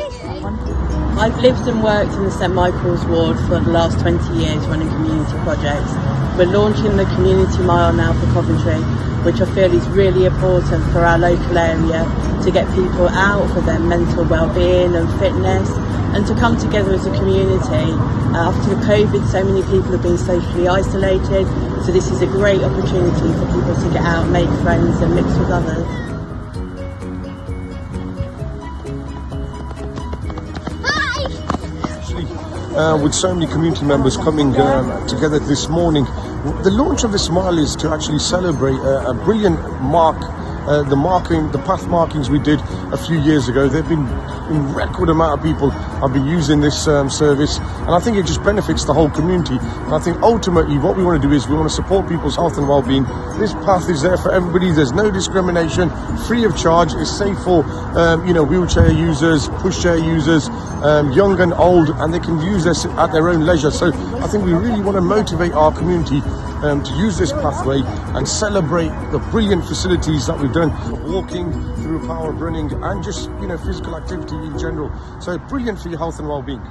I've lived and worked in the St Michael's ward for the last 20 years running community projects. We're launching the Community Mile now for Coventry, which I feel is really important for our local area to get people out for their mental well-being and fitness and to come together as a community. Uh, after COVID, so many people have been socially isolated, so this is a great opportunity for people to get out, make friends and mix with others. Uh, with so many community members coming um, together this morning, the launch of this mile is to actually celebrate a, a brilliant mark. Uh, the marking, the path markings we did a few years ago, they've been in record amount of people have been using this um, service, and I think it just benefits the whole community. And I think ultimately, what we want to do is we want to support people's health and well-being. This path is there for everybody. There's no discrimination, free of charge. It's safe for um, you know wheelchair users, pushchair users, um, young and old, and they can use this at their own leisure. So I think we really want to motivate our community um, to use this pathway and celebrate the brilliant facilities that we've done, walking through power running and just you know physical activity in general. So brilliant for your health and well-being.